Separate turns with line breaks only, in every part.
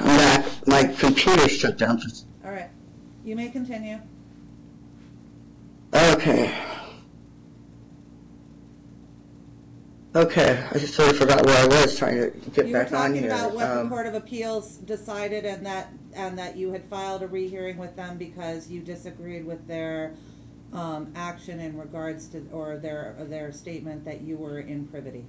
I'm back. My computer shut down.
All right, you may continue.
Okay. Okay, I just sort of forgot where I was trying to get
You were
back on
talking about what the
Um,
Court of Appeals decided and that, and that you had filed a rehearing with them because you disagreed with their, um, action in regards to, or their, their statement that you were in privity.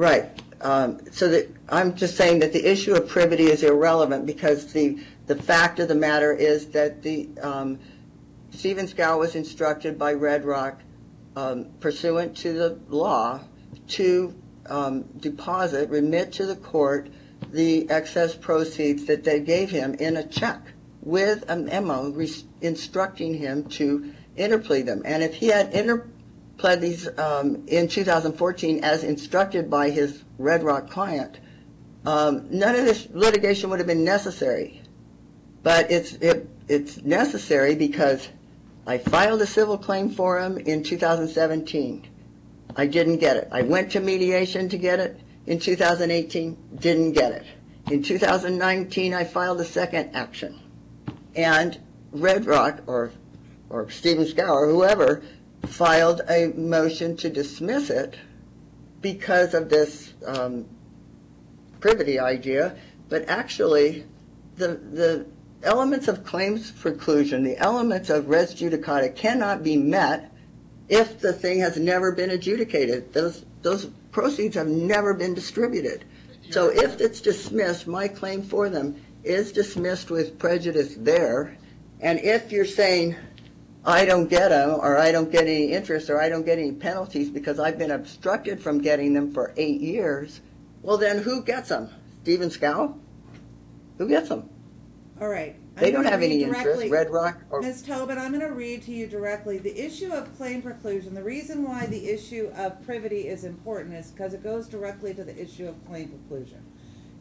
Right. Um, So that, I'm just saying that the issue of privity is irrelevant because the, the fact of the matter is that the, um, Stephen Scow was instructed by Red Rock um, pursuant to the law to um, deposit, remit to the court the excess proceeds that they gave him in a check with a memo instructing him to interplead them. And if he had interpled these um, in 2014 as instructed by his Red Rock client, um, none of this litigation would have been necessary. But it's, it, it's necessary because I filed a civil claim for him in 2017. I didn't get it. I went to mediation to get it in 2018, didn't get it. In 2019, I filed a second action. And Red Rock, or, or Stephen Scow, whoever, filed a motion to dismiss it because of this um, privity idea, but actually, the, the elements of claims preclusion, the elements of res judicata cannot be met if the thing has never been adjudicated. Those, those proceeds have never been distributed. So if it's dismissed, my claim for them is dismissed with prejudice there. And if you're saying, I don't get them, or I don't get any interest, or I don't get any penalties because I've been obstructed from getting them for eight years, well then who gets them? Stephen Scow? Who gets them?
All right. I'm
They don't have any
read
interest, Red Rock or,
Ms. Tobin, I'm going to read to you directly. The issue of claim preclusion, the reason why the issue of privity is important is because it goes directly to the issue of claim preclusion.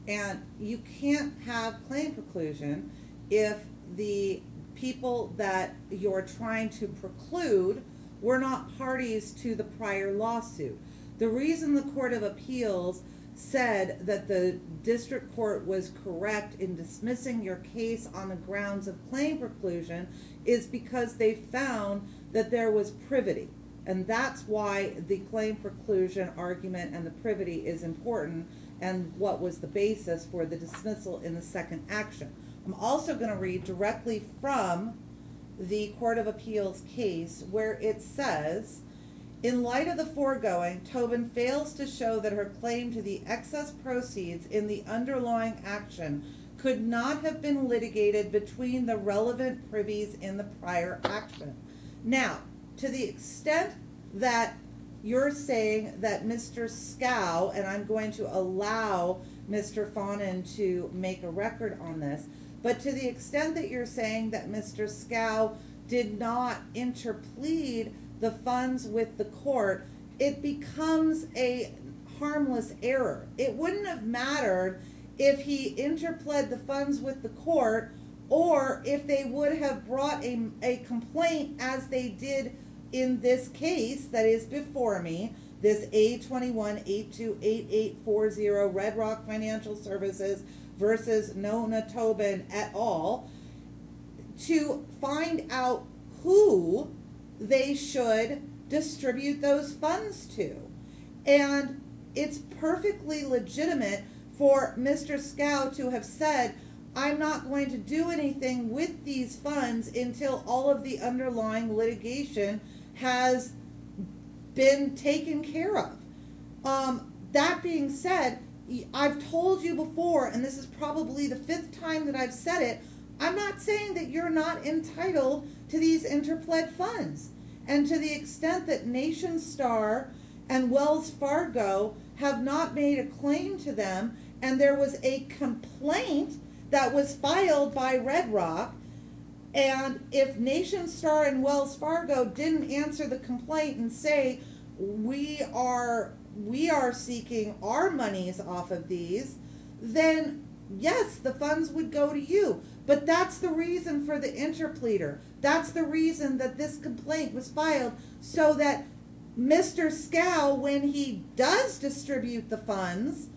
And you can't have claim preclusion if the people that you're trying to preclude were not parties to the prior lawsuit. The reason the Court of Appeals said that the district court was correct in dismissing your case on the grounds of claim preclusion is because they found that there was privity. And that's why the claim preclusion argument and the privity is important and what was the basis for the dismissal in the second action. I'm also going to read directly from the Court of Appeals case where it says, in light of the foregoing, Tobin fails to show that her claim to the excess proceeds in the underlying action could not have been litigated between the relevant privies in the prior action. Now, to the extent that you're saying that Mr. Scow, and I'm going to allow Mr. Fawnin to make a record on this, but to the extent that you're saying that Mr. Scow did not interplead the funds with the court, it becomes a harmless error. It wouldn't have mattered if he interpled the funds with the court or if they would have brought a, a complaint as they did in this case that is before me, this A21828840 Red Rock Financial Services versus Nona Tobin et al. to find out who they should distribute those funds to. And it's perfectly legitimate for Mr. Scow to have said, I'm not going to do anything with these funds until all of the underlying litigation has been taken care of. Um, that being said, I've told you before, and this is probably the fifth time that I've said it, I'm not saying that you're not entitled to these interpled funds. And to the extent that Nationstar and Wells Fargo have not made a claim to them, and there was a complaint that was filed by Red Rock, and if Nationstar and Wells Fargo didn't answer the complaint and say, we are we are seeking our monies off of these, then yes, the funds would go to you. But that's the reason for the interpleader. That's the reason that this complaint was filed so that Mr. Scow, when he does distribute the funds,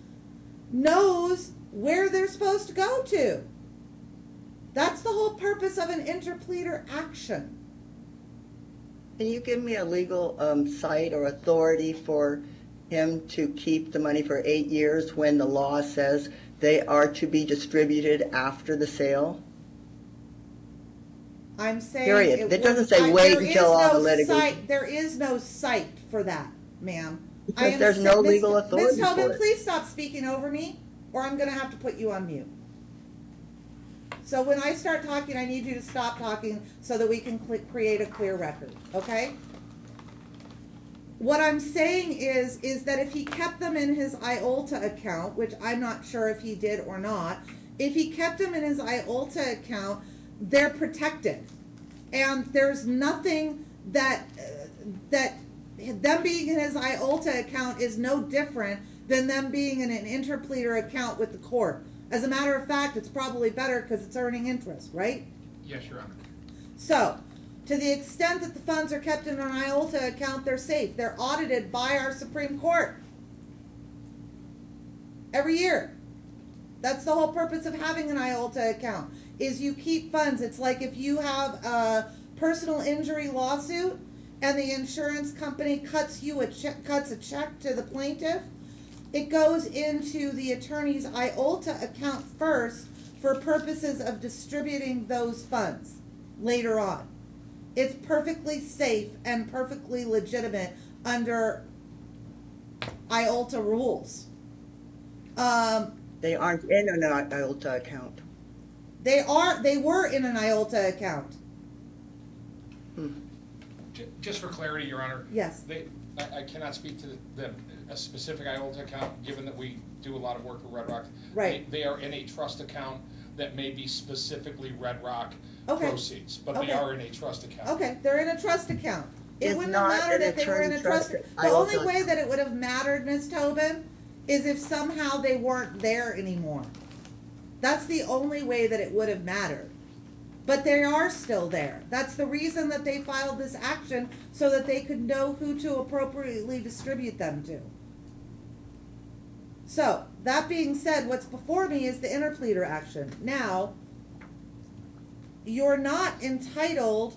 knows where they're supposed to go to. That's the whole purpose of an interpleader action.
Can you give me a legal um, cite or authority for him to keep the money for eight years when the law says they are to be distributed after the sale?
I'm saying.
Period.
it
It doesn't say
I-
wait until all
no
the litigation-
cite- There is no cite for that, ma'am.
Because there's no
Miss-
legal authority
Ms. Tobin, please stop speaking over me, or I'm gonna have to put you on mute. So when I start talking, I need you to stop talking so that we can cl- create a clear record, okay? What I'm saying is, is that if he kept them in his IOLTA account, which I'm not sure if he did or not, if he kept them in his IOLTA account, they're protected. And there's nothing that, uh, that, them being in his IOLTA account is no different than them being in an interpleader account with the court. As a matter of fact, it's probably better because it's earning interest, right?
Yes, Your Honor.
So, to the extent that the funds are kept in an IOLTA account, they're safe. They're audited by our Supreme Court every year. That's the whole purpose of having an IOLTA account. Is you keep funds. It's like if you have a personal injury lawsuit and the insurance company cuts you a check, cuts a check to the plaintiff, it goes into the attorney's IOLTA account first for purposes of distributing those funds later on. It's perfectly safe and perfectly legitimate under IOLTA rules. Um,
They aren't in an IOLTA account.
they are, they were in an IOLTA account.
Ju- Just for clarity, Your Honor.
Yes.
They, I, I cannot speak to the, a specific IOLTA account, given that we do a lot of work with Red Rock.
Right.
They they are in a trust account that may be specifically Red Rock
Okay.
proceeds, but they
Okay.
are in a trust account.
Okay, they're in a trust account. It
It's
wouldn't have
not
mattered
an
if they were in a
attorney
trust.
trust
The only
IOLTA.
way that it would have mattered, Ms. Tobin, is if somehow they weren't there anymore. That's the only way that it would have mattered. But they are still there. That's the reason that they filed this action, so that they could know who to appropriately distribute them to. So, that being said, what's before me is the interpleader action. Now, you're not entitled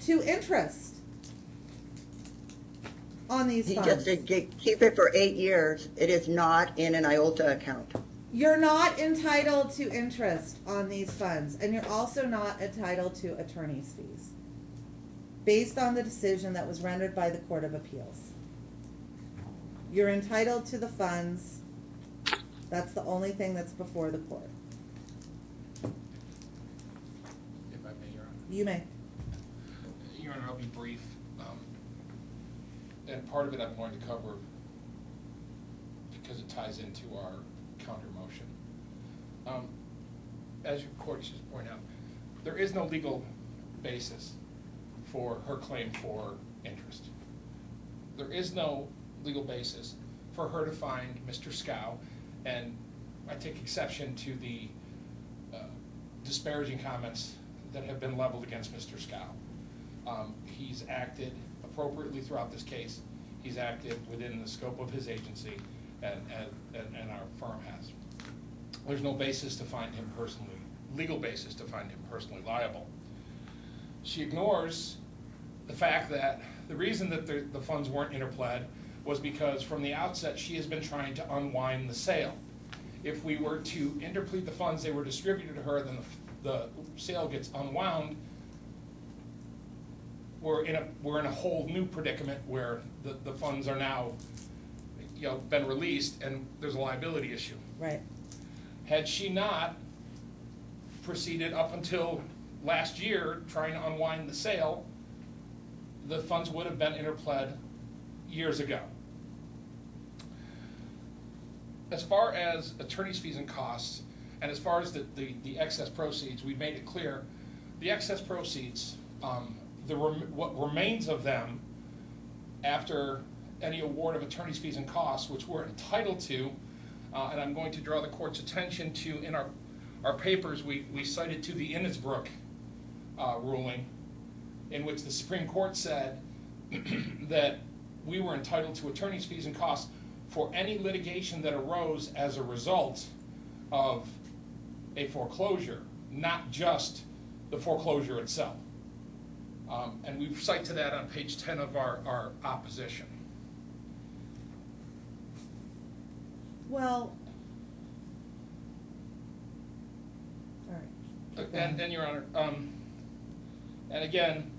to interest on these
He
funds.
just said keep it for eight years. It is not in an IOLTA account.
You're not entitled to interest on these funds, and you're also not entitled to attorney's fees, based on the decision that was rendered by the Court of Appeals. You're entitled to the funds. That's the only thing that's before the court.
If I may, Your Honor.
You may.
Your Honor, I'll be brief. Um, And part of it I'm going to cover because it ties into our counter motion. Um, As your court just pointed out, there is no legal basis for her claim for interest. There is no legal basis for her to find Mr. Scow, and I take exception to the uh, disparaging comments that have been leveled against Mr. Scow. Um, He's acted appropriately throughout this case. He's acted within the scope of his agency, and, and, and our firm has. There's no basis to find him personally, legal basis to find him personally liable. She ignores the fact that the reason that the, the funds weren't interpled was because from the outset, she has been trying to unwind the sale. If we were to interplead the funds, they were distributed to her, then the, the sale gets unwound. We're in a, we're in a whole new predicament where the, the funds are now, you know, been released and there's a liability issue.
Right.
Had she not proceeded up until last year trying to unwind the sale, the funds would have been interpled years ago. As far as attorney's fees and costs, and as far as the, the, the excess proceeds, we made it clear, the excess proceeds, um, the, rem- what remains of them after any award of attorney's fees and costs, which we're entitled to, uh, and I'm going to draw the court's attention to, in our, our papers, we, we cited to the Innisbrook, uh, ruling, in which the Supreme Court said that we were entitled to attorney's fees and costs for any litigation that arose as a result of a foreclosure, not just the foreclosure itself. Um, and we cite to that on page ten of our, our opposition.
Well. All right.
And,
going.
and Your Honor, um, and again,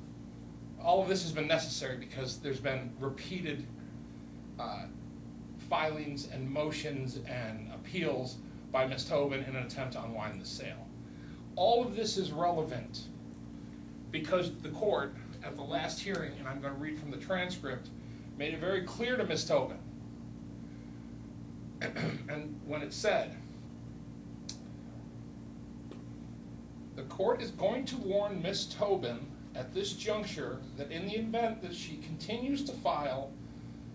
all of this has been necessary because there's been repeated, uh, filings and motions and appeals by Ms. Tobin in an attempt to unwind the sale. All of this is relevant because the court, at the last hearing, and I'm gonna read from the transcript, made it very clear to Ms. Tobin. And when it said, The court is going to warn Ms. Tobin at this juncture that in the event that she continues to file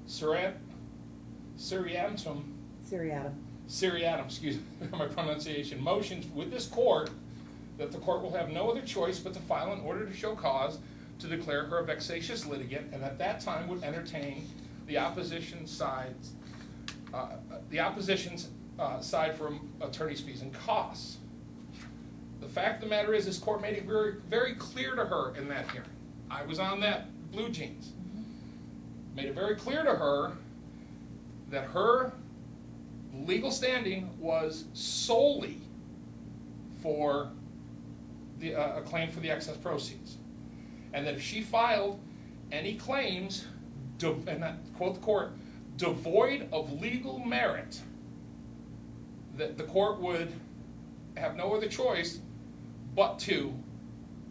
seriat, seriatim,
Seriatim.
seriatim, excuse my pronunciation, motions with this court, that the court will have no other choice but to file an order to show cause to declare her a vexatious litigant, and at that time would entertain the opposition side's, uh, the opposition's, uh, side for attorney's fees and costs. Fact of the matter is, this court made it very, very clear to her in that hearing. I was on that BlueJeans. Made it very clear to her that her legal standing was solely for the, uh, a claim for the excess proceeds. And that if she filed any claims, and I quote the court, devoid of legal merit, that the court would have no other choice but to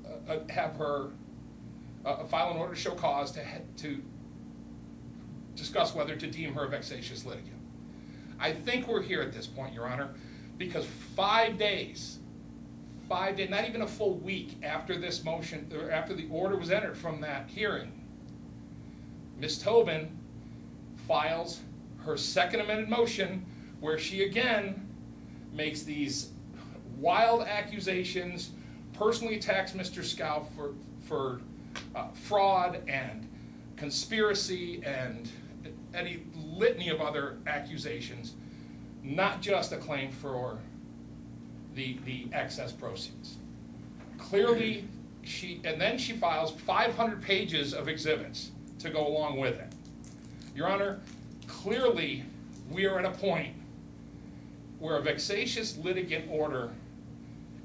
uh, uh, have her uh, file an order to show cause to, to discuss whether to deem her a vexatious litigant. I think we're here at this point, Your Honor, because five days, five days, not even a full week after this motion, or after the order was entered from that hearing, Ms. Tobin files her second amended motion where she again makes these wild accusations, personally attacks Mr. Scow for, for uh, fraud and conspiracy and any litany of other accusations, not just a claim for the, the excess proceeds. Clearly, she, and then she files five hundred pages of exhibits to go along with it. Your Honor, clearly, we are at a point where a vexatious litigant order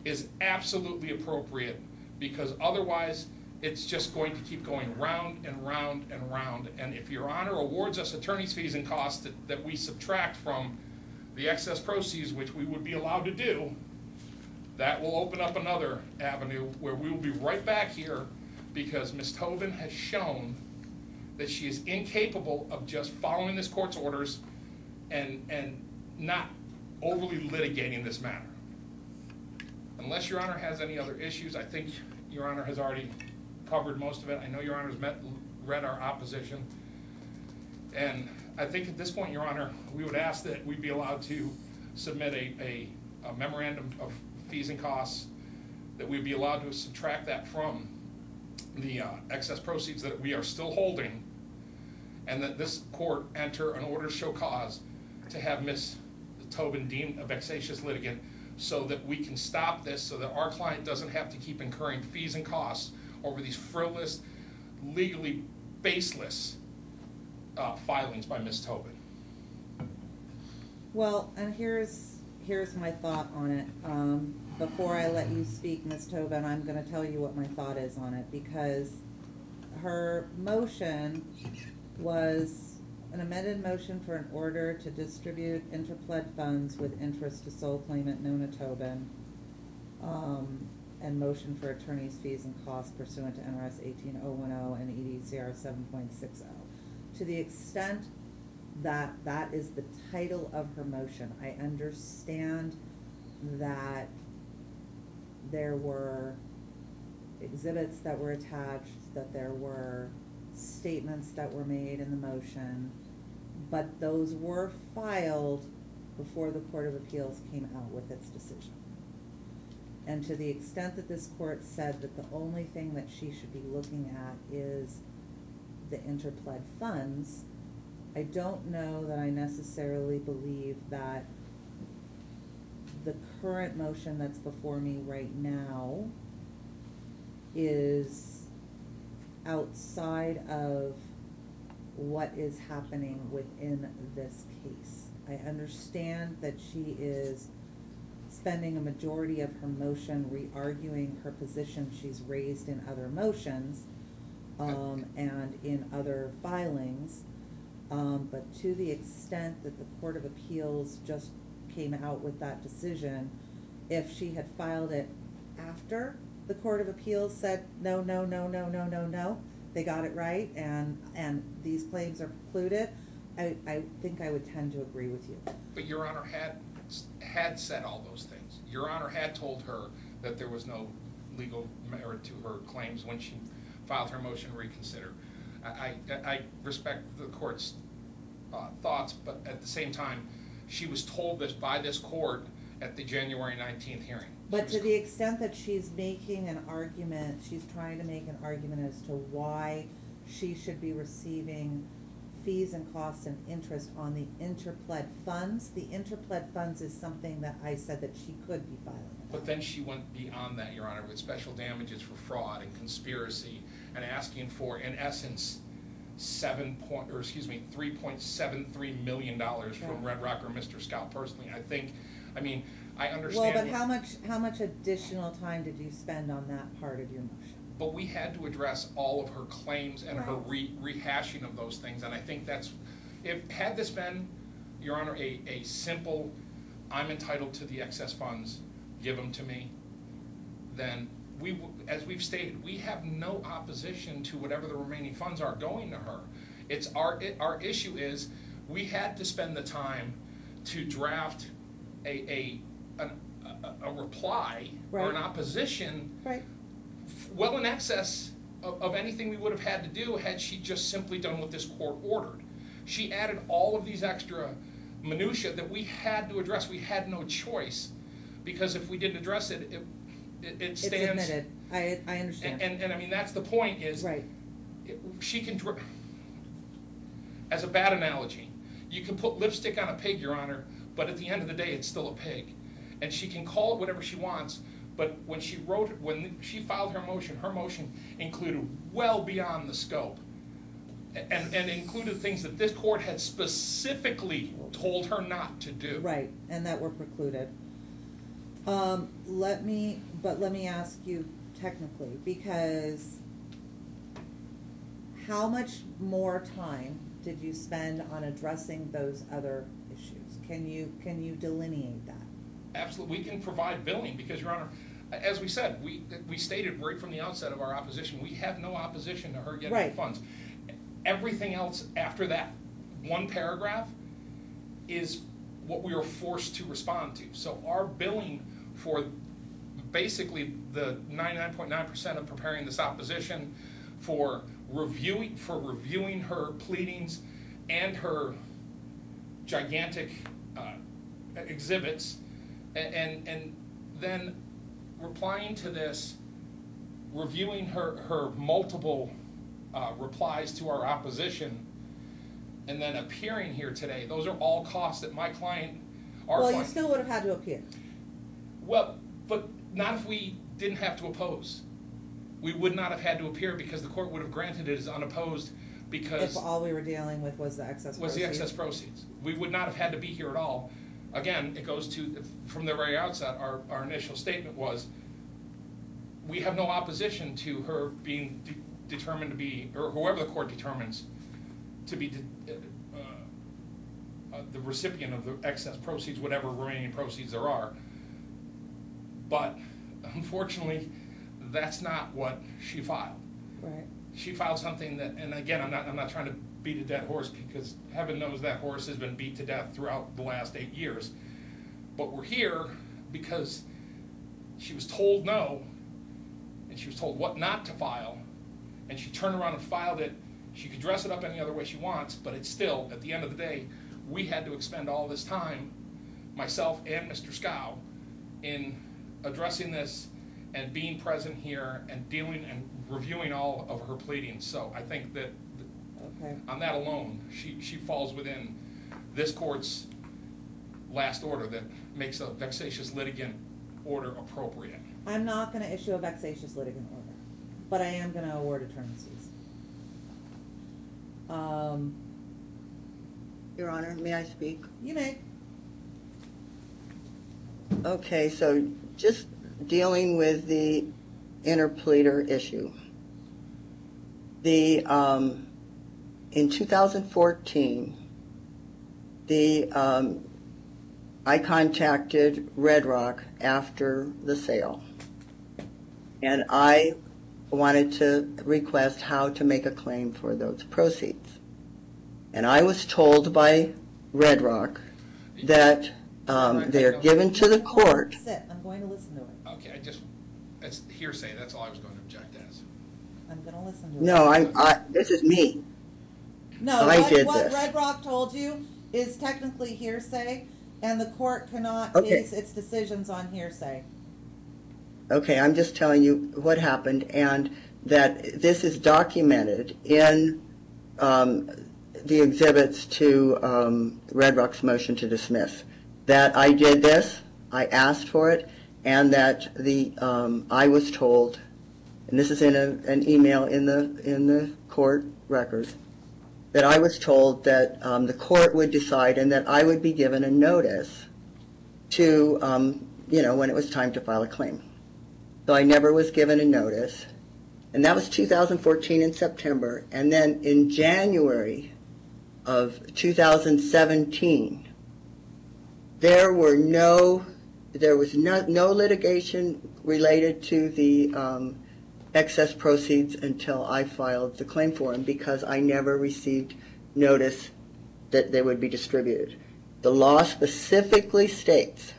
is absolutely appropriate, because otherwise, it's just going to keep going round and round and round. And if Your Honor awards us attorney's fees and costs that, that we subtract from the excess proceeds, which we would be allowed to do, that will open up another avenue where we will be right back here, because Ms. Tobin has shown that she is incapable of just following this court's orders and, and not overly litigating this matter. Unless Your Honor has any other issues, I think Your Honor has already covered most of it. I know Your Honor's met, read our opposition. And I think at this point, Your Honor, we would ask that we be allowed to submit a, a a memorandum of fees and costs, that we be allowed to subtract that from the uh, excess proceeds that we are still holding, and that this court enter an order to show cause to have Ms. Tobin deemed a vexatious litigant, so that we can stop this, so that our client doesn't have to keep incurring fees and costs over these frivolous, legally baseless uh, filings by Ms. Tobin.
Well, and here's, here's my thought on it. Um, before I let you speak, Ms. Tobin, I'm gonna tell you what my thought is on it, because her motion was an amended motion for an order to distribute interpled funds with interest to sole claimant Nona Tobin. Um, and motion for attorney's fees and costs pursuant to NRS eighteen oh one oh and EDCR seven point six oh. To the extent that that is the title of her motion. I understand that there were exhibits that were attached, that there were statements that were made in the motion, but those were filed before the Court of Appeals came out with its decision. And to the extent that this court said that the only thing that she should be looking at is the interpled funds, I don't know that I necessarily believe that the current motion that's before me right now is outside of what is happening within this case. I understand that she is spending a majority of her motion re-arguing her position she's raised in other motions, um, and in other filings. Um, but to the extent that the Court of Appeals just came out with that decision, if she had filed it after the Court of Appeals said, no, no, no, no, no, no, no, they got it right, and, and these claims are precluded, I, I think I would tend to agree with you.
But Your Honor had, had said all those things. Your Honor had told her that there was no legal merit to her claims when she filed her motion to reconsider. I, I, I respect the court's uh, thoughts, but at the same time, she was told this by this court at the January nineteenth hearing.
But to the extent that she's making an argument, she's trying to make an argument as to why she should be receiving fees and costs and interest on the interpled funds. The interpled funds is something that I said that she could be filing.
But then she went beyond that, Your Honor, with special damages for fraud and conspiracy and asking for, in essence, seven point, or excuse me, three point seven three million dollars from. Red Rock or Mr. Scow personally. I think, I mean, I
Well,
understand.
but
what-
how much, how much additional time did you spend on that part of your motion?
But we had to address all of her claims and her re- rehashing of those things, and I think that's, if, had this been, Your Honor, a, a simple, I'm entitled to the excess funds, give them to me, then we, w- as we've stated, we have no opposition to whatever the remaining funds are going to her. It's our, it, our issue is, we had to spend the time to draft a, a, an- a, a reply or an
Right.
opposition
Right.
well in excess of, of anything we would have had to do had she just simply done what this court ordered. She added all of these extra minutia that we had to address. We had no choice, because if we didn't address it, it, it- it
It's
stands.
admitted, I, I
And,
understand.
and, and I mean, that's the point is.
Right,
it- She can, dr- as a bad analogy, you can put lipstick on a pig, Your Honor, but at the end of the day, it's still a pig. And she can call it whatever she wants, but when she wrote, when she filed her motion, her motion included well beyond the scope. And, and included things that this court had specifically told her not to do.
right, and that were precluded. Um, let me, but let me ask you technically, because how much more time did you spend on addressing those other issues? Can you, can you delineate that?
Absolutely, we can provide billing, because, Your Honor, as we said, we, we stated right from the outset of our opposition, we have no opposition to her getting the funds. Everything else after that one paragraph is what we were forced to respond to. So our billing for basically the ninety-nine point nine percent of preparing this opposition, for reviewing, for reviewing her pleadings and her gigantic uh, exhibits, a- and, and then replying to this, reviewing her, her multiple uh, replies to our opposition, and then appearing here today, those are all costs that my client, our
Well,
client.
you still would have had to appear.
Well, but not if we didn't have to oppose. We would not have had to appear because the court would have granted it as unopposed because
If all we were dealing with was the excess
was the excess
proceeds.
proceeds. We would not have had to be here at all. Again, it goes to, from the very outset, our, our initial statement was, we have no opposition to her being de- determined to be, or whoever the court determines to be uh, uh, the recipient of the excess proceeds, whatever remaining proceeds there are. But unfortunately, that's not what she filed
Right,
she filed something that, and again, I'm not, I'm not trying to beat a dead horse because heaven knows that horse has been beat to death throughout the last eight years. But we're here because she was told no, and she was told what not to file, and she turned around and filed it. She could dress it up any other way she wants, but it's still, at the end of the day, we had to expend all this time, myself and Mr. Scow, in addressing this and being present here and dealing and reviewing all of her pleadings. So I think that
Okay.
On that alone, she, she falls within this court's last order that makes a vexatious litigant order appropriate.
I'm not gonna issue a vexatious litigant order, but I am gonna award attorney's fees. Um,
Your Honor, may I speak?
you may,
Okay, so just dealing with the interpleader issue. The, um, in 2014, the, um, I contacted Red Rock after the sale. And I wanted to request how to make a claim for those proceeds. And I was told by Red Rock that um, they're given to the court.
sit, I'm going to listen to it,
Okay, I just, that's hearsay, that's all I was going to object as.
I'm gonna listen to it.
No, I'm, I, this is me.
No,
I
what,
did
what
this.
Red Rock told you is technically hearsay, and the court cannot
Okay.
base its decisions on hearsay.
Okay, I'm just telling you what happened and that this is documented in um, the exhibits to um, Red Rock's motion to dismiss. That I did this, I asked for it, and that the, um, I was told, and this is in a, an email in the, in the court record, that I was told that um, the court would decide and that I would be given a notice to, um, you know, when it was time to file a claim. So I never was given a notice. And that was 2014 in September. And then in January of 2017, there were no, there was no, no litigation related to the um, excess proceeds until I filed the claim for them because I never received notice that they would be distributed. The law specifically states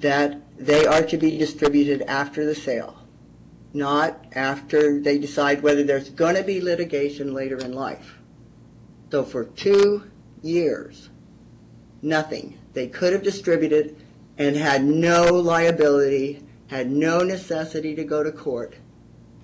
that they are to be distributed after the sale, not after they decide whether there's going to be litigation later in life. So for two years, nothing. They could have distributed and had no liability, had no necessity to go to court.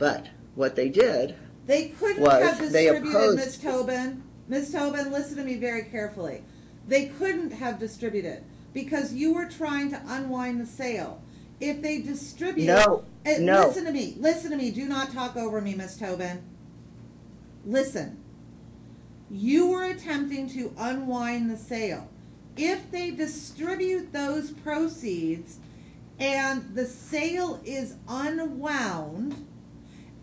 But what they did,
They couldn't
was
have
they
distributed,
opposed-
Ms. Tobin, Ms. Tobin, listen to me very carefully. They couldn't have distributed because you were trying to unwind the sale. If they distribute.
No,
Eh,
no.
Listen to me, listen to me, do not talk over me, Ms. Tobin. Listen. You were attempting to unwind the sale. If they distribute those proceeds and the sale is unwound,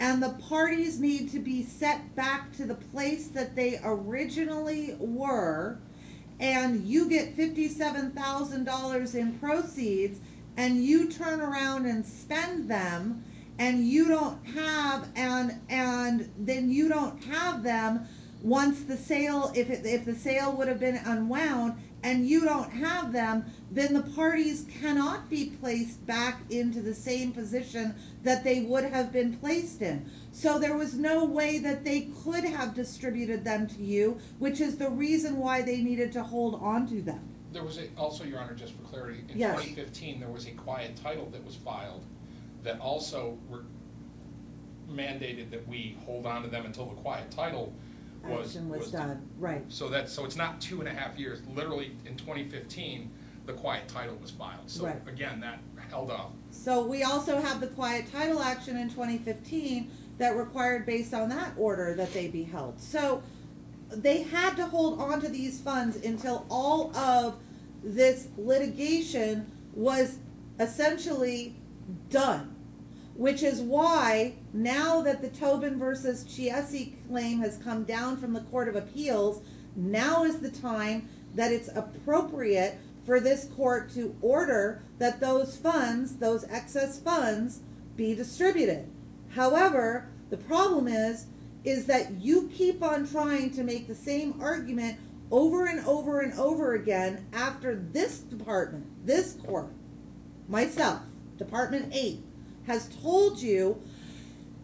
and the parties need to be set back to the place that they originally were, and you get fifty-seven thousand dollars in proceeds, and you turn around and spend them, and you don't have, and, and then you don't have them once the sale, if it, if the sale would have been unwound, and you don't have them, then the parties cannot be placed back into the same position that they would have been placed in. So there was no way that they could have distributed them to you, which is the reason why they needed to hold on to them.
There was a, also, Your Honor, just for clarity, in
Yes.
twenty fifteen, there was a quiet title that was filed that also re- mandated that we hold on to them until the quiet title was.
Action was done, right.
So that, so it's not two and a half years, literally in twenty fifteen, the quiet title was filed. So
Right.
again, that held up.
So we also have the quiet title action in twenty fifteen that required based on that order that they be held. So they had to hold on to these funds until all of this litigation was essentially done. Which is why now that the Tobin versus Chiesi claim has come down from the Court of Appeals, now is the time that it's appropriate for this court to order that those funds, those excess funds, be distributed. However, the problem is, is that you keep on trying to make the same argument over and over and over again after this department, this court, myself, Department Eight, has told you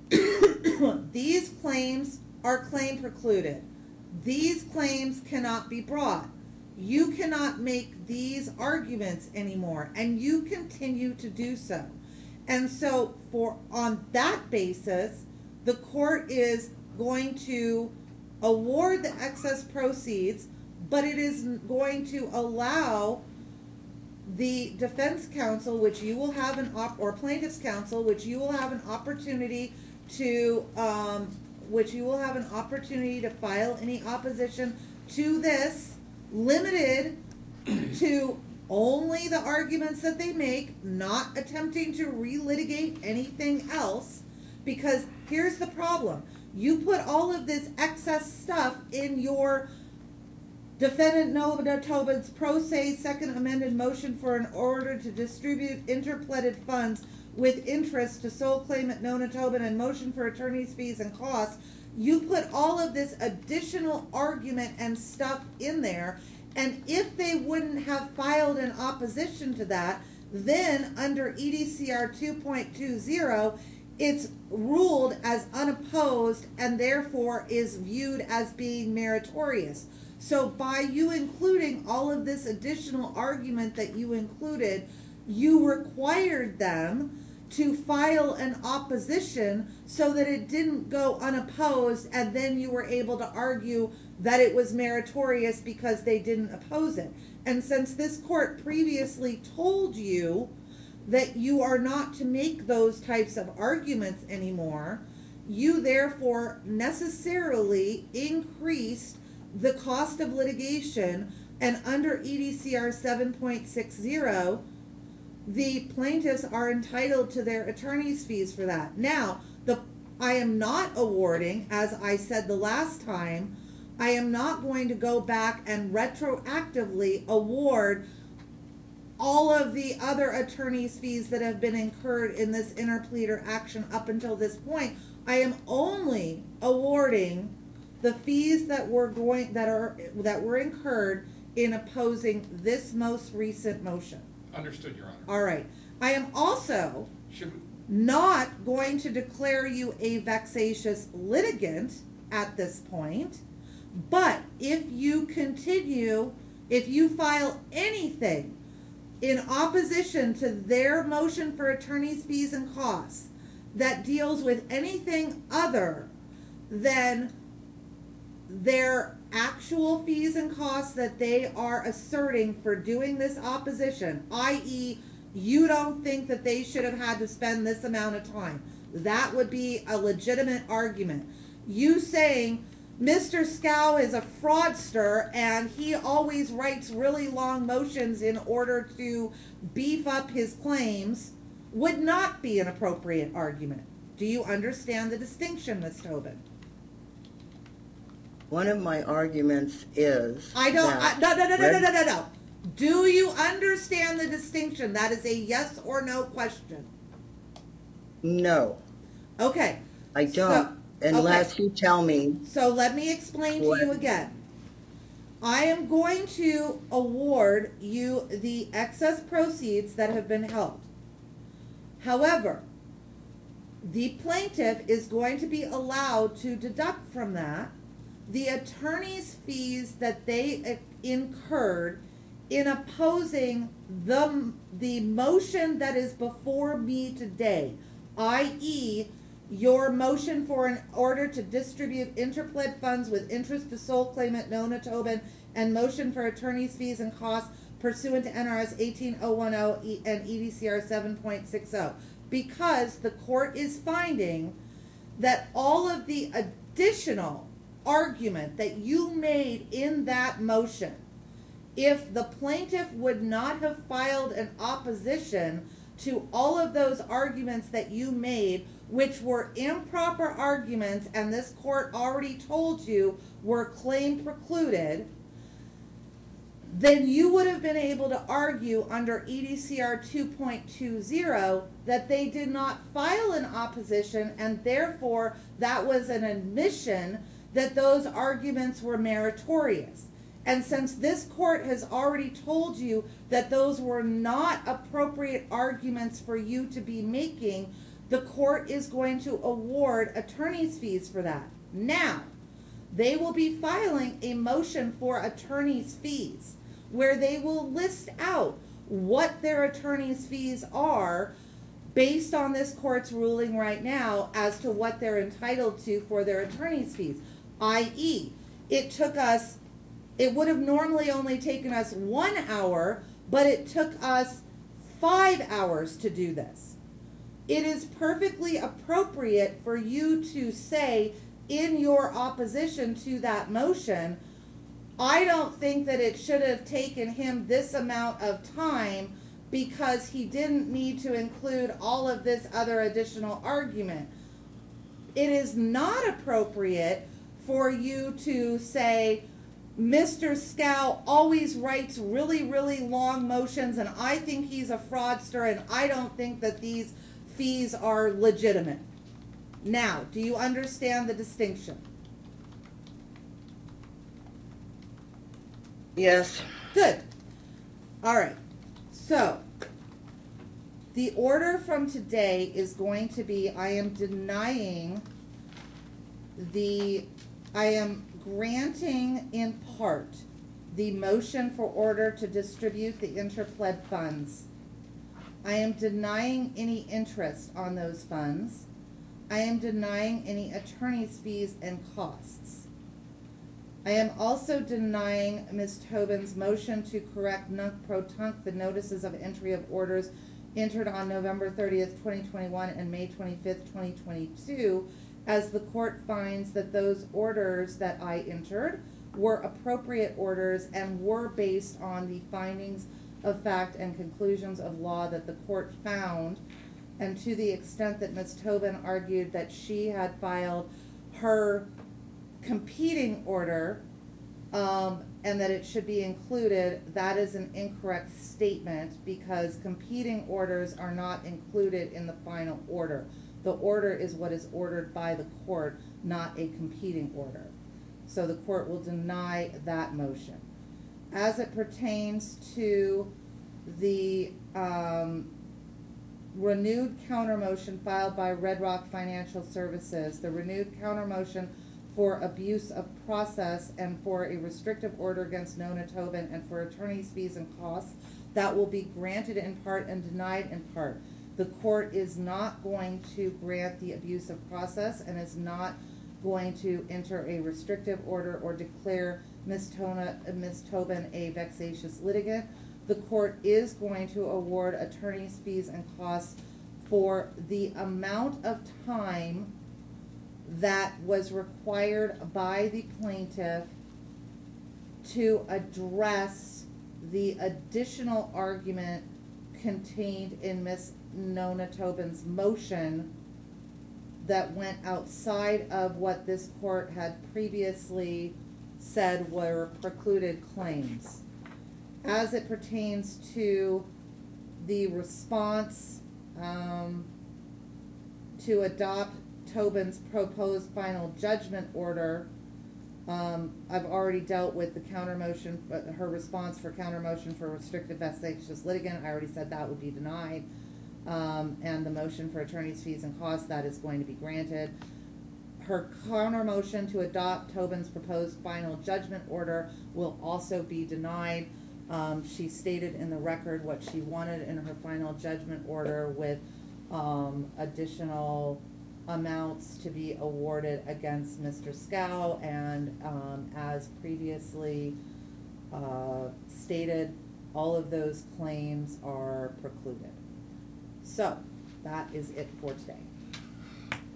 these claims are claim precluded. These claims cannot be brought. You cannot make these arguments anymore, and you continue to do so. And so, for on that basis, the court is going to award the excess proceeds, but it is going to allow the defense counsel, which you will have an op, or plaintiff's counsel, which you will have an opportunity to, um, which you will have an opportunity to file any opposition to this, limited to only the arguments that they make, not attempting to relitigate anything else. Because here's the problem. You put all of this excess stuff in your Defendant Nona Tobin's pro se second amended motion for an order to distribute interpleaded funds with interest to sole claimant Nona Tobin and motion for attorney's fees and costs. You put all of this additional argument and stuff in there, and if they wouldn't have filed an opposition to that, then under EDCR 2.20, it's ruled as unopposed and therefore is viewed as being meritorious. So by you including all of this additional argument that you included, you required them to file an opposition so that it didn't go unopposed and then you were able to argue that it was meritorious because they didn't oppose it. And since this court previously told you that you are not to make those types of arguments anymore, you therefore necessarily increased the cost of litigation and under EDCR 7.60 the plaintiffs are entitled to their attorney's fees for that. Now, the I am not awarding, as I said the last time, I am not going to go back and retroactively award all of the other attorney's fees that have been incurred in this interpleader action up until this point. I am only awarding the fees that were going that are that were incurred in opposing this most recent motion.
Understood, Your Honor.
All right. I am also
Should, we-
not going to declare you a vexatious litigant at this point. But if you continue, if you file anything in opposition to their motion for attorney's fees and costs that deals with anything other than their actual fees and costs that they are asserting for doing this opposition, i.e., you don't think that they should have had to spend this amount of time. That would be a legitimate argument. You saying Mr. Scow is a fraudster and he always writes really long motions in order to beef up his claims would not be an appropriate argument. Do you understand the distinction, Ms. Tobin?
One of my arguments is.
I don't, I, no, no, no, no, no, no, no, no. Do you understand the distinction? That is a yes or no question.
No,
Okay,
I don't, unless you tell me,
so let me explain to you again. I am going to award you the excess proceeds that have been held. However, the plaintiff is going to be allowed to deduct from that the attorney's fees that they uh, incurred in opposing the, the motion that is before me today, i.e., your motion for an order to distribute interpled funds with interest to sole claimant Nona Tobin and motion for attorney's fees and costs pursuant to NRS 18010 E- and EDCR 7.60. Because the court is finding that all of the additional argument that you made in that motion, if the plaintiff would not have filed an opposition to all of those arguments that you made, which were improper arguments, and this court already told you were claim precluded, then you would have been able to argue under EDCR 2.20 that they did not file an opposition and therefore that was an admission that those arguments were meritorious. And since this court has already told you that those were not appropriate arguments for you to be making, the court is going to award attorney's fees for that. Now, they will be filing a motion for attorney's fees where they will list out what their attorney's fees are based on this court's ruling right now as to what they're entitled to for their attorney's fees. i.e., it took us, it would have normally only taken us one hour, but it took us five hours to do this. It is perfectly appropriate for you to say in your opposition to that motion, I don't think that it should have taken him this amount of time because he didn't need to include all of this other additional argument. It is not appropriate for you to say, Mr. Scow always writes really, really long motions, and I think he's a fraudster, and I don't think that these fees are legitimate. Now, do you understand the distinction?
Yes,
Good. All right. So, the order from today is going to be I am denying the, I am granting in part the motion for order to distribute the interpled funds. I am denying any interest on those funds. I am denying any attorney's fees and costs. I am also denying Ms. Tobin's motion to correct nunc pro tunc the notices of entry of orders entered on November thirtieth, twenty twenty-one and May twenty-fifth, twenty twenty-two, as the court finds that those orders that I entered were appropriate orders and were based on the findings of fact and conclusions of law that the court found. And to the extent that Ms. Tobin argued that she had filed her competing order, um, and that it should be included, that is an incorrect statement because competing orders are not included in the final order. The order is what is ordered by the court, not a competing order. So the court will deny that motion. As it pertains to the, um, renewed counter motion filed by Red Rock Financial Services, the renewed counter motion for abuse of process and for a restrictive order against Nona Tobin and for attorney's fees and costs, that will be granted in part and denied in part. The court is not going to grant the abuse of process and is not going to enter a restrictive order or declare Ms. Tona, uh, Ms. Tobin a vexatious litigant. The court is going to award attorney's fees and costs for the amount of time that was required by the plaintiff to address the additional argument contained in Miss Nona Tobin's motion that went outside of what this court had previously said were precluded claims. As it pertains to the response, um, to adopt Tobin's proposed final judgment order, um, I've already dealt with the counter motion, her response for counter motion for restricted vexatious litigant, I already said that would be denied. Um, and the motion for attorney's fees and costs, that is going to be granted. Her counter motion to adopt Tobin's proposed final judgment order will also be denied. Um, she stated in the record what she wanted in her final judgment order with, um, additional amounts to be awarded against Mr. Scow, and, um, as previously, uh, stated, all of those claims are precluded. So, that is it for today.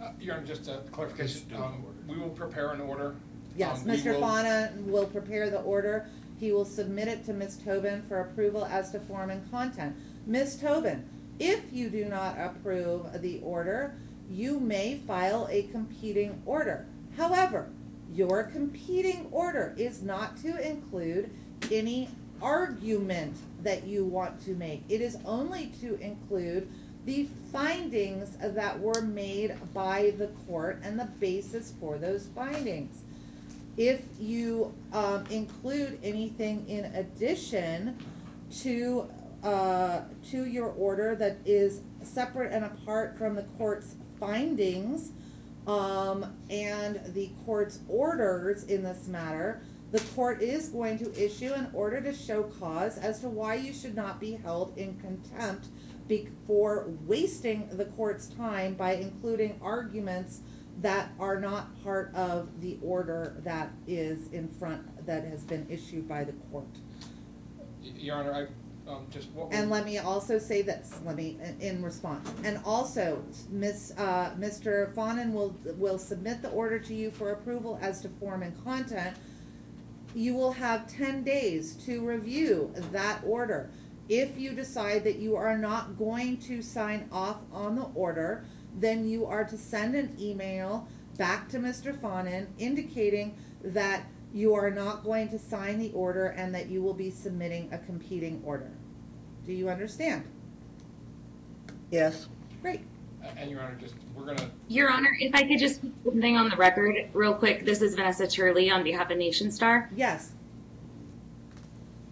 Uh, Your Honor, just a clarification,
Just do an
um,
order.
we will prepare an order.
Yes,
Um, we
Mr.
will-
Fauna will prepare the order. He will submit it to Ms. Tobin for approval as to form and content. Ms. Tobin, if you do not approve the order, you may file a competing order. However, your competing order is not to include any argument that you want to make. It is only to include the findings that were made by the court and the basis for those findings. If you, um, include anything in addition to, uh, to your order that is separate and apart from the court's findings, um, and the court's orders in this matter, the court is going to issue an order to show cause as to why you should not be held in contempt be, for wasting the court's time by including arguments that are not part of the order that is in front, that has been issued by the court.
Your Honor, I, um, just.
And let me also say this, let me, in- in response, and also, Miss, uh, Mr. Fawnin will, will submit the order to you for approval as to form and content. You will have ten days to review that order. If you decide that you are not going to sign off on the order, then you are to send an email back to Mr. Fawnin indicating that you are not going to sign the order and that you will be submitting a competing order. Do you understand?
Yes.
Great.
A- And Your Honor, just, we're gonna,
Your Honor, if I could just put something on the record real quick. This is Vanessa Turley on behalf of Nationstar.
Yes.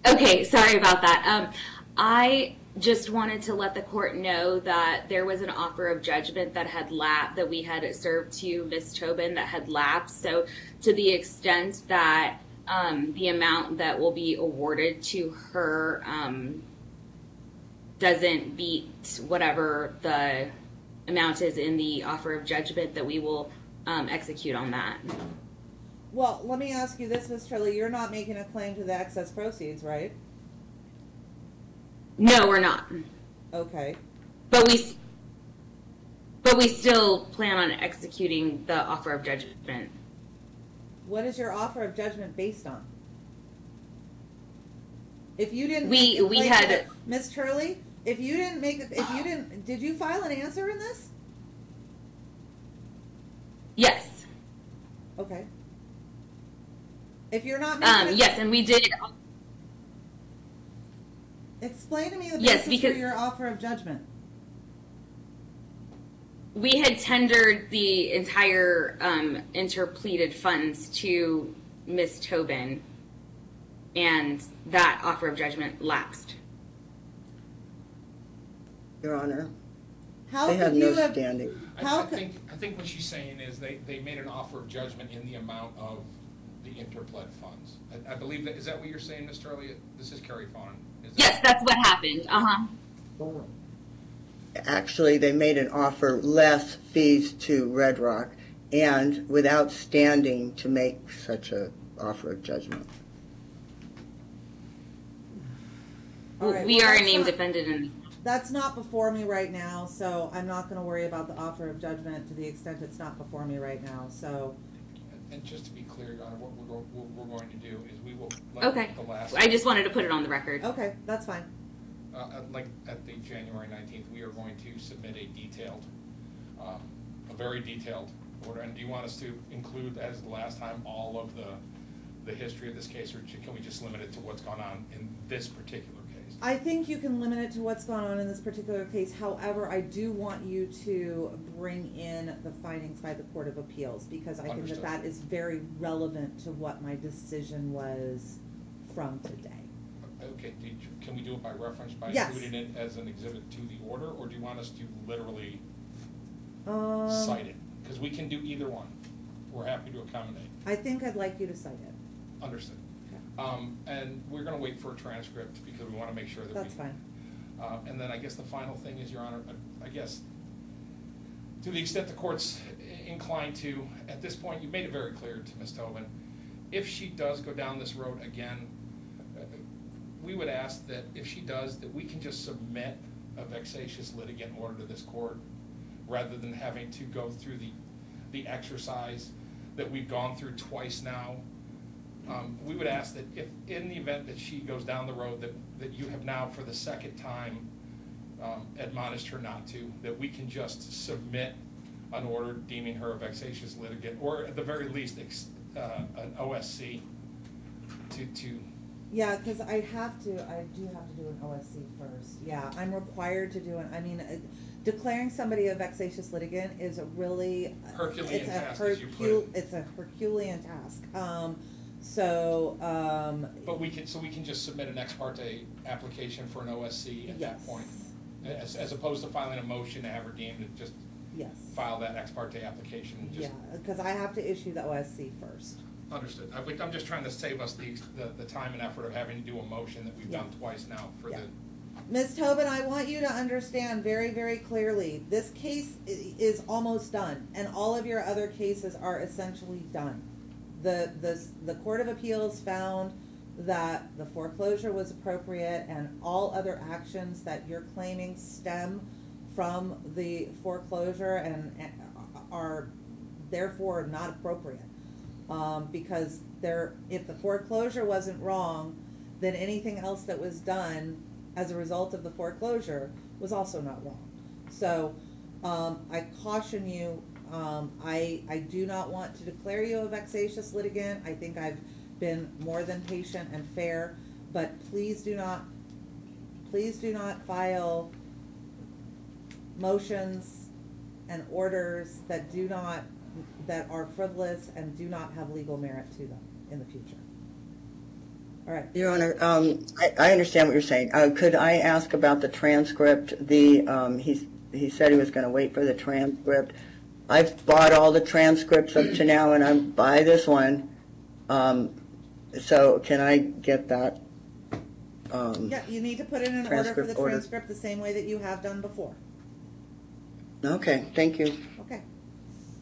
Okay, sorry about that. Um, I just wanted to let the court know that there was an offer of judgment that had lap that we had served to Ms. Tobin that had lapsed. So, to the extent that um, the amount that will be awarded to her um, doesn't beat whatever the amount is in the offer of judgment, that we will um, execute on that.
Well, let me ask you this, Ms. Turley, you're not making a claim to the excess proceeds, right?
No, we're not.
Okay.
But we, but we still plan on executing the offer of judgment.
What is your offer of judgment based on? If you didn't.
We- we had-
Ms. Turley, if you didn't make, if you didn't, did you file an answer in this?
Yes,
Okay. If you're not making.
um, yes, and we did.
Explain to me the
Yes,
basis for your offer of judgment.
We had tendered the entire um, interpleaded funds to Miss Tobin, and that offer of judgment lapsed.
Your Honor,
How
they have
you
no
have?
standing.
I,
How
I
could-
think, I think what she's saying is they, they made an offer of judgment in the amount of the interpled funds. I, I believe that, is that what you're saying, Ms. Turley? This is Carrie Fawn. Is that-
Yes, that's what happened. Uh huh.
Actually, they made an offer less fees to Red Rock and without standing to make such a offer of judgment.
All right,
we
well,
are a
that's
named
not-
defendant in this.
That's not before me right now, so I'm not gonna worry about the offer of judgment to the extent it's not before me right now, so.
And just to be clear, Your Honor, what we're, go- what we're going to do is we will, like
Okay.
the last.
I just wanted to put it on the record.
Okay, that's fine.
Uh, uh, like at the January nineteenth, we are going to submit a detailed, um, a very detailed order. And do you want us to include, as the last time, all of the, the history of this case, or can we just limit it to what's gone on in this particular case?
I think you can limit it to what's going on in this particular case. However, I do want you to bring in the findings by the Court of Appeals because I think that that is very relevant to what my decision was from today.
Okay, did you, can we do it by reference, by
Yes.
including it as an exhibit to the order, or do you want us to literally
Um,
cite it? Because we can do either one. We're happy to accommodate.
I think I'd like you to cite it.
Understood. Um, and we're gonna wait for a transcript because we wanna make sure that we.
That's fine.
Uh, and then I guess the final thing is, Your Honor, I- I guess, to the extent the court's inclined to, at this point, you've made it very clear to Ms. Tobin, if she does go down this road again, uh, we would ask that if she does, that we can just submit a vexatious litigant order to this court, rather than having to go through the, the exercise that we've gone through twice now. Um, we would ask that if, in the event that she goes down the road, that, that you have now for the second time um, admonished her not to, that we can just submit an order deeming her a vexatious litigant, or at the very least, ex- uh, an OSC to, to,
Yeah, because I have to, I do have to do an OSC first. Yeah, I'm required to do it. I mean, uh, declaring somebody a vexatious litigant is a really.
Herculean
it's a
task, as you put
Hercule-
it.
It's a Herculean task. Um, so, um.
but we can, so we can just submit an ex parte application for an OSC at that
yes,
point? As, as opposed to filing a motion to have her deemed to just
Yes.
file that ex parte application and just
Yeah, because I have to issue the OSC first.
Understood. I, I'm just trying to save us the, the, the time and effort of having to do a motion that we've done twice now for
Yeah.
the,
Ms. Tobin, I want you to understand very, very clearly, this case i- is almost done, and all of your other cases are essentially done. The, the, the Court of Appeals found that the foreclosure was appropriate and all other actions that you're claiming stem from the foreclosure and and are therefore not appropriate. Um, because there, if the foreclosure wasn't wrong, then anything else that was done as a result of the foreclosure was also not wrong. So, um, I caution you, um, I, I do not want to declare you a vexatious litigant. I think I've been more than patient and fair, but please do not, please do not file motions and orders that do not, that are frivolous and do not have legal merit to them in the future. All right.
Your Honor, um, I, I understand what you're saying. Uh, could I ask about the transcript? The, um, he said he was gonna wait for the transcript. I've bought all the transcripts up to now, and I'm by this one. Um, so can I get that? Um,
Yeah, you need to put it in an order for
Transcript
the
order.
transcript the same way that you have done before.
okay, thank you.
Okay.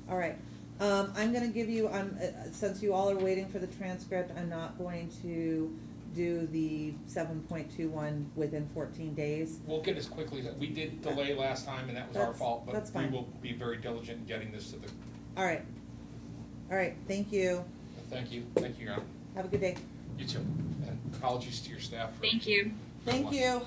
All right. Um, I'm gonna give you, I'm, uh, since you all are waiting for the transcript, I'm not going to do the seven point two one within fourteen days.
We'll get as quickly, as we did delay last time, and that was our
That's-
fault, but
that's
we
fine.
will be very diligent in getting this to the,
All right. All right, thank you.
thank you, thank you, Your Honor.
Have a good day.
You too, and apologies to your staff for.
Thank you.
Thank you.